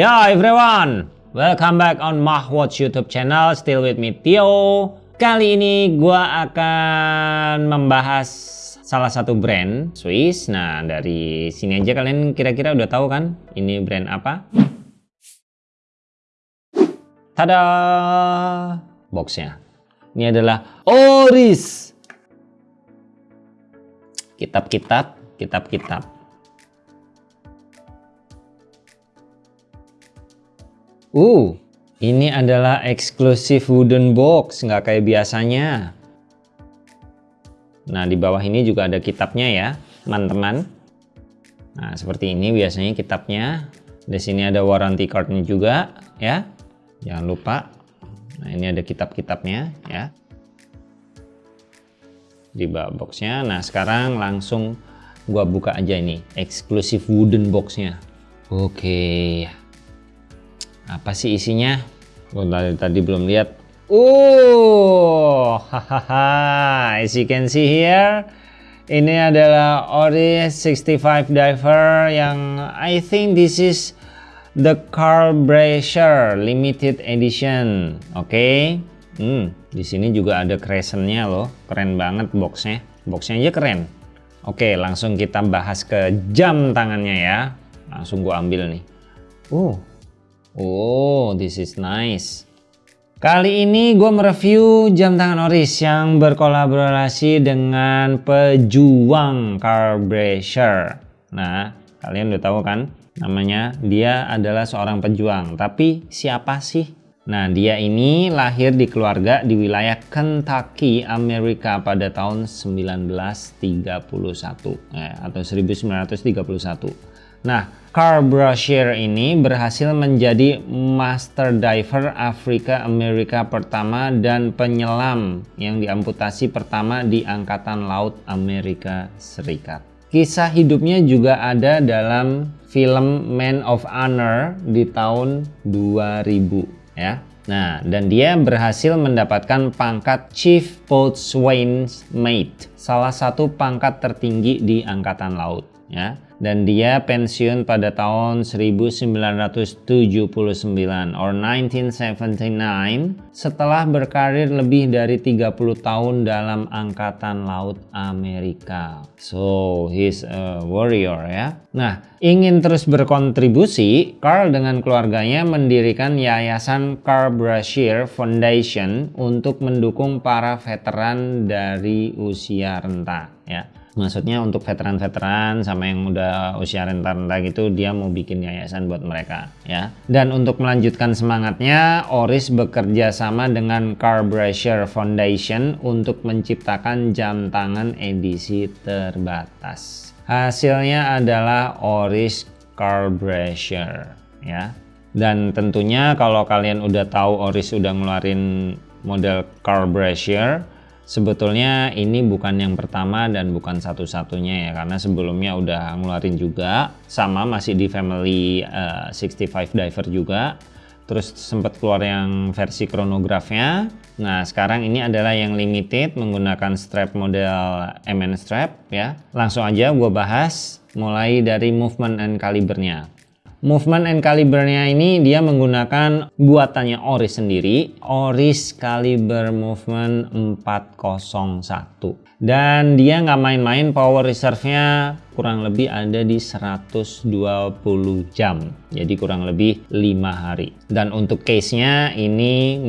Ya everyone, welcome back on Mahwatch YouTube channel. Still with me Tio. Kali ini gua akan membahas salah satu brand Swiss. Nah dari sini aja kalian kira-kira udah tahu kan ini brand apa? Tada! Boxnya. Ini adalah Oris. Kitab-kitab, kitab-kitab Uh, ini adalah eksklusif wooden box, nggak kayak biasanya. Nah, di bawah ini juga ada kitabnya ya, teman-teman. Nah, seperti ini biasanya kitabnya. Di sini ada warranty cardnya juga, ya. Jangan lupa. Nah, ini ada kitab-kitabnya, ya. Di bawah boxnya. Nah, sekarang langsung gua buka aja ini, eksklusif wooden boxnya. Oke. Apa sih isinya? Oh, tadi, tadi belum lihat. Uh, hahaha. As you can see here, ini adalah Oris 65 Diver yang I think this is the Carl Brasher limited edition. Oke. Okay? Hmm, di sini juga ada crescentnya loh. Keren banget boxnya. Boxnya aja keren. Oke, langsung kita bahas ke jam tangannya ya. Langsung gua ambil nih. Uh, Oh, this is nice. Kali ini gue mereview jam tangan Oris yang berkolaborasi dengan pejuang Carl Brasher. Nah, kalian udah tahu kan namanya? Dia adalah seorang pejuang. Tapi siapa sih? Nah, dia ini lahir di keluarga di wilayah Kentucky, Amerika pada tahun 1931 eh, atau 1931. Nah, Carl Brashear ini berhasil menjadi master diver Afrika Amerika pertama dan penyelam yang diamputasi pertama di Angkatan Laut Amerika Serikat. Kisah hidupnya juga ada dalam film Man of Honor di tahun 2000 ya. Nah, dan dia berhasil mendapatkan pangkat Chief Boatswain's Mate, salah satu pangkat tertinggi di Angkatan Laut ya dan dia pensiun pada tahun 1979 or 1979 setelah berkarir lebih dari 30 tahun dalam Angkatan Laut Amerika. So, he's a warrior ya. Nah, ingin terus berkontribusi, Carl dengan keluarganya mendirikan Yayasan Carl Brashear Foundation untuk mendukung para veteran dari usia renta ya maksudnya untuk veteran-veteran sama yang udah usia renta-renta gitu dia mau bikin yayasan buat mereka ya. Dan untuk melanjutkan semangatnya Oris bekerja sama dengan Carl Brasher Foundation untuk menciptakan jam tangan edisi terbatas. Hasilnya adalah Oris Carl Brasher ya. Dan tentunya kalau kalian udah tahu Oris udah ngeluarin model Carl Brasher Sebetulnya ini bukan yang pertama dan bukan satu-satunya ya karena sebelumnya udah ngeluarin juga sama masih di family uh, eh, 65 diver juga. Terus sempat keluar yang versi kronografnya. Nah sekarang ini adalah yang limited menggunakan strap model MN strap ya. Langsung aja gue bahas mulai dari movement and calibernya Movement and calibernya ini dia menggunakan buatannya Oris sendiri, Oris Caliber Movement 401. Dan dia nggak main-main power reserve-nya kurang lebih ada di 120 jam. Jadi kurang lebih 5 hari. Dan untuk case-nya ini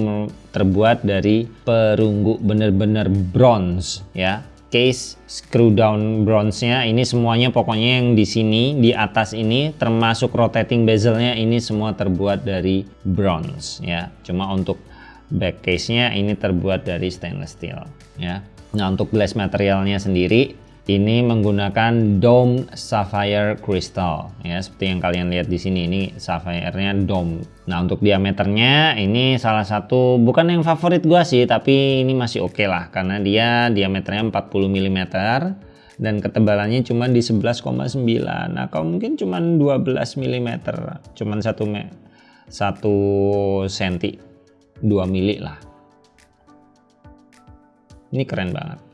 terbuat dari perunggu bener-bener bronze ya case screw down bronze-nya. Ini semuanya pokoknya yang di sini di atas ini termasuk rotating bezel-nya ini semua terbuat dari bronze ya. Cuma untuk back case-nya ini terbuat dari stainless steel ya. Nah untuk glass materialnya sendiri ini menggunakan dome sapphire crystal. Ya seperti yang kalian lihat di sini ini sapphire-nya dome. Nah untuk diameternya ini salah satu bukan yang favorit gua sih tapi ini masih oke okay lah karena dia diameternya 40 mm dan ketebalannya cuma di 11,9 nah kalau mungkin cuma 12 mm cuma satu me satu senti 2 mili lah. Ini keren banget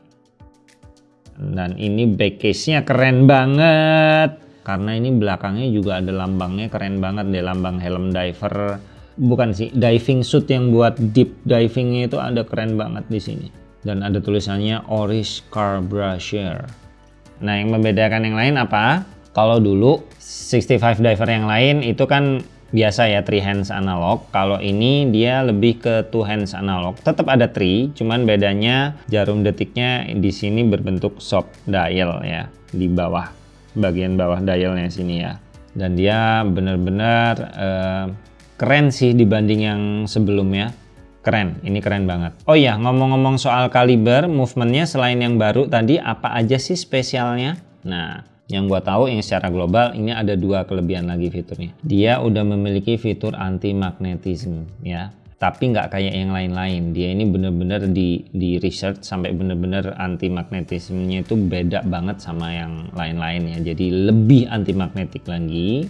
dan ini back case nya keren banget. Karena ini belakangnya juga ada lambangnya keren banget deh lambang helm diver. Bukan sih diving suit yang buat deep divingnya itu ada keren banget di sini. Dan ada tulisannya Oris Car Brusher nah yang membedakan yang lain apa? Kalau dulu 65 diver yang lain itu kan biasa ya three hands analog. Kalau ini dia lebih ke two hands analog. Tetap ada three cuman bedanya jarum detiknya di sini berbentuk soft dial ya di bawah bagian bawah dialnya sini ya. Dan dia benar-benar uh, keren sih dibanding yang sebelumnya. Keren ini keren banget. Oh iya ngomong-ngomong soal kaliber movementnya selain yang baru tadi apa aja sih spesialnya? Nah yang gua tahu yang secara global ini ada dua kelebihan lagi fiturnya. Dia udah memiliki fitur anti magnetism ya. Tapi nggak kayak yang lain-lain. Dia ini bener-bener di, di research sampai bener-bener anti magnetismnya itu beda banget sama yang lain-lain ya. Jadi lebih anti magnetik lagi.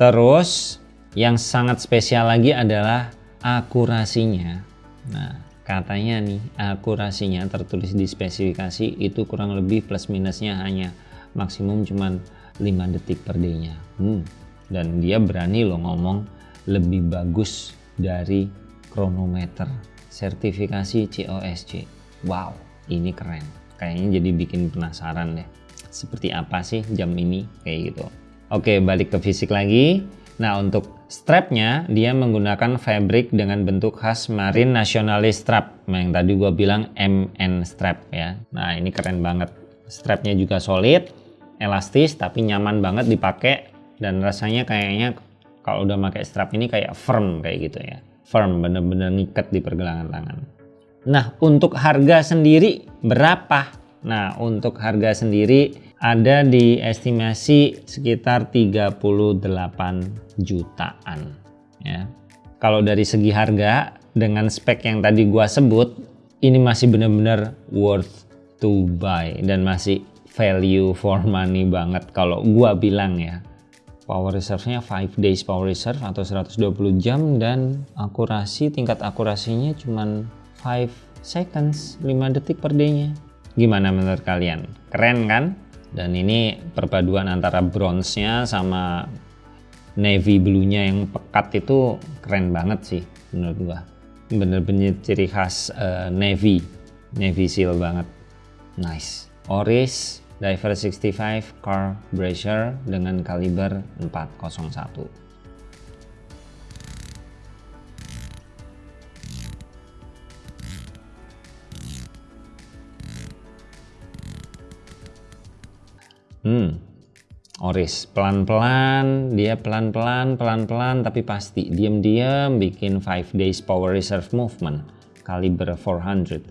Terus yang sangat spesial lagi adalah akurasinya. Nah, katanya nih akurasinya tertulis di spesifikasi itu kurang lebih plus minusnya hanya maksimum cuman 5 detik per day-nya. Hmm. Dan dia berani loh ngomong lebih bagus dari kronometer sertifikasi COSC. Wow, ini keren. Kayaknya jadi bikin penasaran deh. Seperti apa sih jam ini kayak gitu. Oke, balik ke fisik lagi. Nah, untuk strapnya dia menggunakan fabric dengan bentuk khas Marine Nationalist strap. Nah, yang tadi gua bilang MN strap ya. Nah, ini keren banget. Strapnya juga solid, elastis tapi nyaman banget dipakai dan rasanya kayaknya kalau udah pakai strap ini kayak firm kayak gitu ya. Firm bener-bener ngikat di pergelangan tangan. Nah untuk harga sendiri berapa? Nah untuk harga sendiri ada di estimasi sekitar 38 jutaan ya. Kalau dari segi harga dengan spek yang tadi gua sebut ini masih bener-bener worth to buy dan masih value for money banget. Kalau gua bilang ya power reserve-nya 5 days power reserve atau 120 jam dan akurasi tingkat akurasinya cuman 5 seconds 5 detik per day-nya. Gimana menurut kalian? Keren kan? Dan ini perpaduan antara bronze-nya sama navy blue-nya yang pekat itu keren banget sih menurut gua. Bener-bener ciri khas uh, navy. Navy seal banget. Nice. Oris Diver 65 Car Bracer dengan kaliber 401. Hmm, Oris pelan-pelan, dia pelan-pelan, pelan-pelan tapi pasti diam-diam bikin 5 days power reserve movement kaliber 400.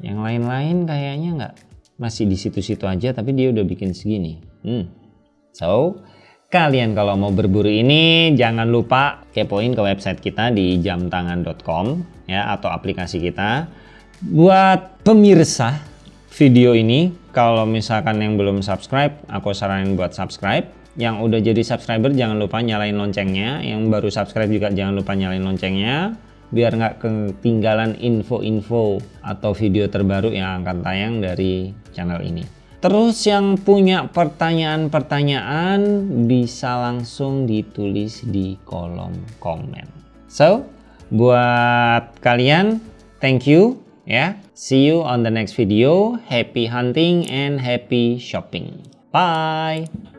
Yang lain-lain kayaknya nggak masih di situ-situ aja tapi dia udah bikin segini. Hmm. So, kalian kalau mau berburu ini jangan lupa kepoin ke website kita di jamtangan.com ya atau aplikasi kita. Buat pemirsa video ini, kalau misalkan yang belum subscribe, aku saranin buat subscribe. Yang udah jadi subscriber jangan lupa nyalain loncengnya. Yang baru subscribe juga jangan lupa nyalain loncengnya biar nggak ketinggalan info-info atau video terbaru yang akan tayang dari channel ini. Terus yang punya pertanyaan-pertanyaan bisa langsung ditulis di kolom komen. So, buat kalian, thank you ya. See you on the next video. Happy hunting and happy shopping. Bye.